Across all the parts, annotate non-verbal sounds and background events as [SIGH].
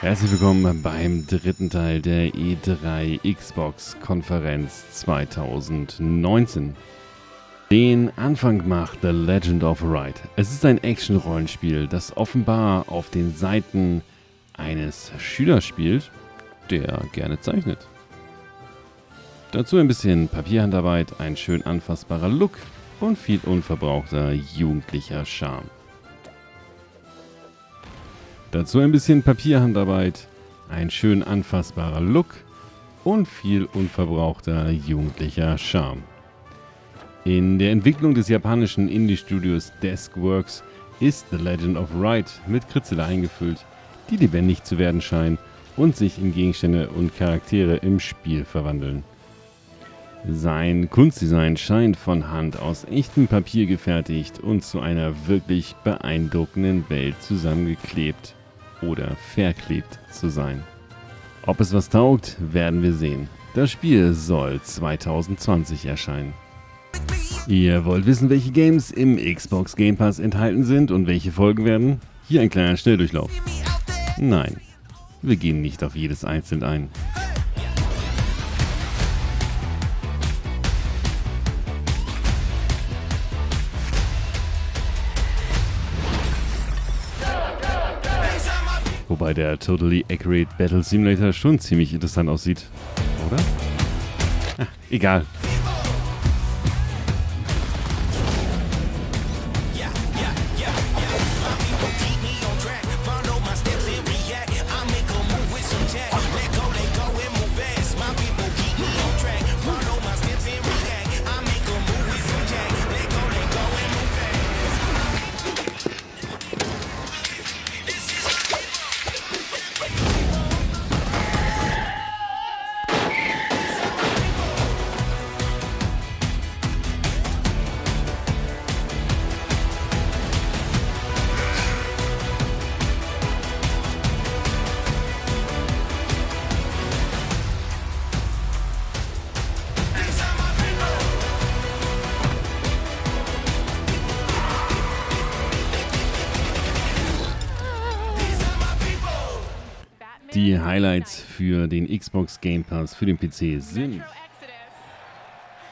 Herzlich willkommen beim dritten Teil der E3 Xbox Konferenz 2019. Den Anfang macht The Legend of Ride. Es ist ein Action-Rollenspiel, das offenbar auf den Seiten eines Schülers spielt, der gerne zeichnet. Dazu ein bisschen Papierhandarbeit, ein schön anfassbarer Look und viel unverbrauchter jugendlicher Charme. Dazu ein bisschen Papierhandarbeit, ein schön anfassbarer Look und viel unverbrauchter jugendlicher Charme. In der Entwicklung des japanischen Indie-Studios Deskworks ist The Legend of Ride mit Kritzel eingefüllt, die lebendig zu werden scheinen und sich in Gegenstände und Charaktere im Spiel verwandeln. Sein Kunstdesign scheint von Hand aus echtem Papier gefertigt und zu einer wirklich beeindruckenden Welt zusammengeklebt oder verklebt zu sein. Ob es was taugt, werden wir sehen. Das Spiel soll 2020 erscheinen. Ihr wollt wissen, welche Games im Xbox Game Pass enthalten sind und welche folgen werden? Hier ein kleiner Schnelldurchlauf. Nein, wir gehen nicht auf jedes einzeln ein. Wobei der Totally Accurate Battle Simulator schon ziemlich interessant aussieht. Oder? Ah, egal. Die Highlights für den Xbox Game Pass für den PC sind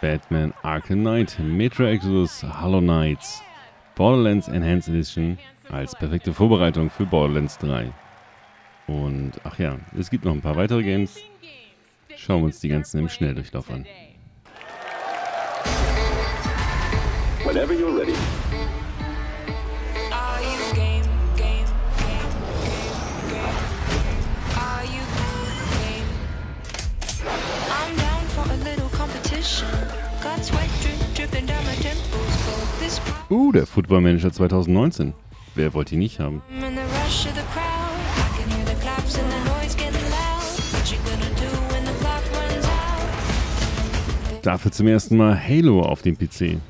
Batman Arkham Knight, Metro Exodus, Hollow Knights, Borderlands Enhanced Edition als perfekte Vorbereitung für Borderlands 3. Und ach ja, es gibt noch ein paar weitere Games. Schauen wir uns die ganzen im Schnelldurchlauf an. Whenever you're ready. Uh, der Football Manager 2019. Wer wollte ihn nicht haben? Dafür zum ersten Mal Halo auf dem PC.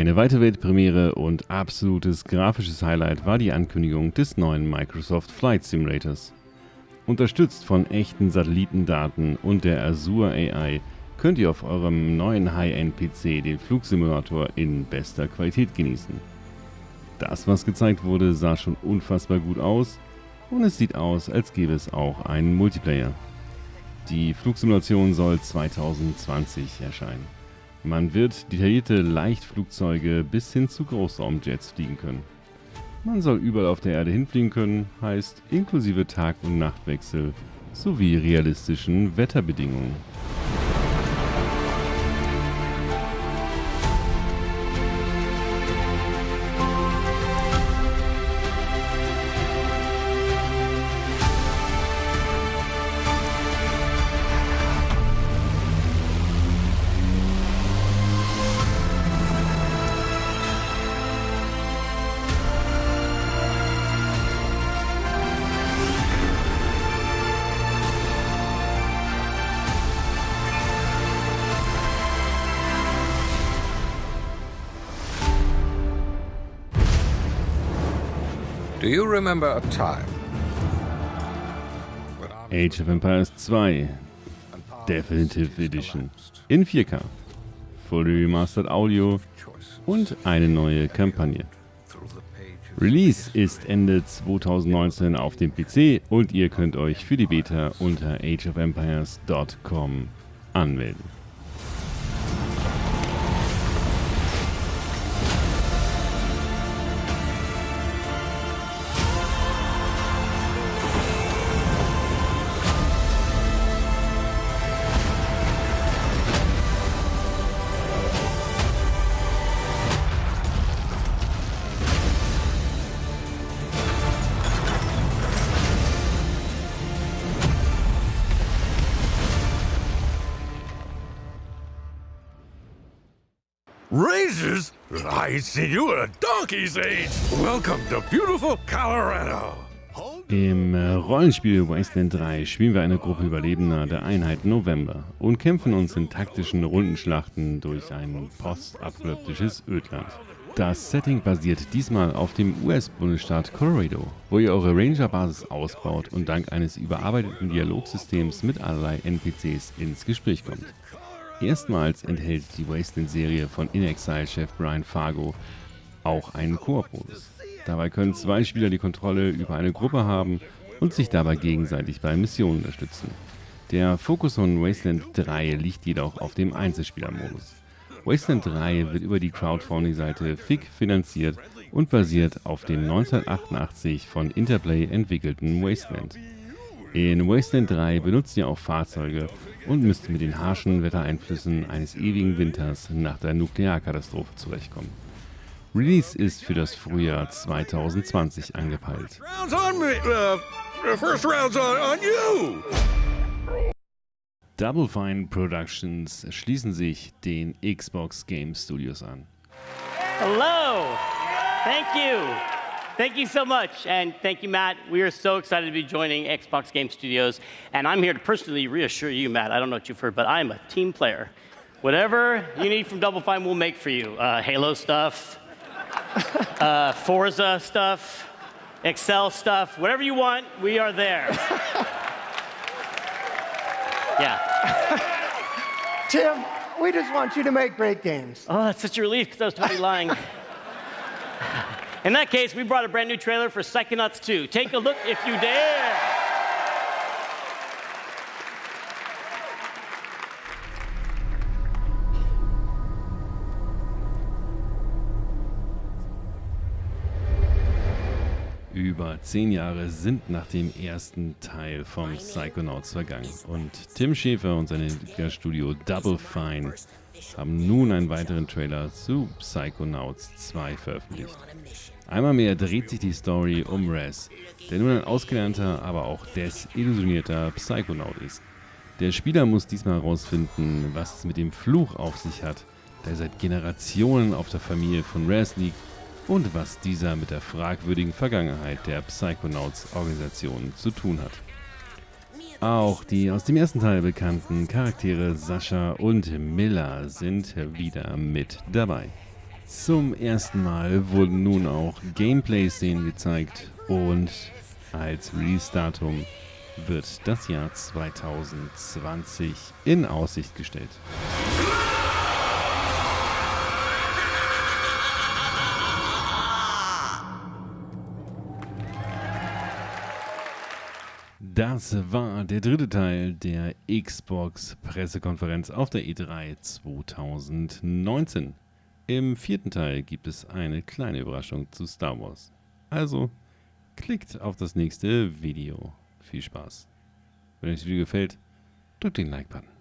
Eine weitere Weltpremiere und absolutes grafisches Highlight war die Ankündigung des neuen Microsoft Flight Simulators. Unterstützt von echten Satellitendaten und der Azure AI könnt ihr auf eurem neuen High-End-PC den Flugsimulator in bester Qualität genießen. Das, was gezeigt wurde, sah schon unfassbar gut aus und es sieht aus, als gäbe es auch einen Multiplayer. Die Flugsimulation soll 2020 erscheinen. Man wird detaillierte Leichtflugzeuge bis hin zu Großraumjets fliegen können. Man soll überall auf der Erde hinfliegen können, heißt inklusive Tag- und Nachtwechsel sowie realistischen Wetterbedingungen. You remember a time? Age of Empires 2 Definitive Edition in 4K, Fully Remastered Audio und eine neue Kampagne. Release ist Ende 2019 auf dem PC und ihr könnt euch für die Beta unter ageofempires.com anmelden. Im äh, Rollenspiel Wasteland 3 spielen wir eine Gruppe Überlebender der Einheit November und kämpfen uns in taktischen Rundenschlachten durch ein postapokalyptisches Ödland. Das Setting basiert diesmal auf dem US-Bundesstaat Colorado, wo ihr eure Ranger-Basis ausbaut und dank eines überarbeiteten Dialogsystems mit allerlei NPCs ins Gespräch kommt. Erstmals enthält die Wasteland-Serie von In-Exile-Chef Brian Fargo auch einen Koop-Modus. Dabei können zwei Spieler die Kontrolle über eine Gruppe haben und sich dabei gegenseitig bei Missionen unterstützen. Der Fokus von Wasteland 3 liegt jedoch auf dem Einzelspieler-Modus. Wasteland 3 wird über die Crowdfunding-Seite FIG finanziert und basiert auf dem 1988 von Interplay entwickelten Wasteland. In Wasteland 3 benutzt ihr auch Fahrzeuge und müsst mit den harschen Wettereinflüssen eines ewigen Winters nach der Nuklearkatastrophe zurechtkommen. Release ist für das Frühjahr 2020 angepeilt. Double Fine Productions schließen sich den Xbox Game Studios an. Hello. Thank you. Thank you so much. And thank you, Matt. We are so excited to be joining Xbox Game Studios. And I'm here to personally reassure you, Matt. I don't know what you've heard, but I'm a team player. Whatever you need from Double Fine, we'll make for you. Uh, Halo stuff, uh, Forza stuff, Excel stuff, whatever you want, we are there. [LAUGHS] yeah. Tim, we just want you to make great games. Oh, that's such a relief because I was totally lying. [LAUGHS] In that case, we brought a brand new trailer for Psychonauts 2. Take a look if you dare. Über zehn Jahre sind nach dem ersten Teil vom Psychonauts vergangen und Tim Schäfer und sein Entwicklerstudio Double Fine haben nun einen weiteren Trailer zu Psychonauts 2 veröffentlicht. Einmal mehr dreht sich die Story um Raz, der nun ein ausgelernter, aber auch desillusionierter Psychonaut ist. Der Spieler muss diesmal herausfinden, was es mit dem Fluch auf sich hat, der seit Generationen auf der Familie von Raz liegt und was dieser mit der fragwürdigen Vergangenheit der Psychonauts-Organisation zu tun hat. Auch die aus dem ersten Teil bekannten Charaktere Sascha und Miller sind wieder mit dabei. Zum ersten Mal wurden nun auch Gameplay-Szenen gezeigt und als Release-Datum wird das Jahr 2020 in Aussicht gestellt. Das war der dritte Teil der Xbox Pressekonferenz auf der E3 2019. Im vierten Teil gibt es eine kleine Überraschung zu Star Wars. Also klickt auf das nächste Video. Viel Spaß. Wenn euch das Video gefällt, drückt den Like-Button.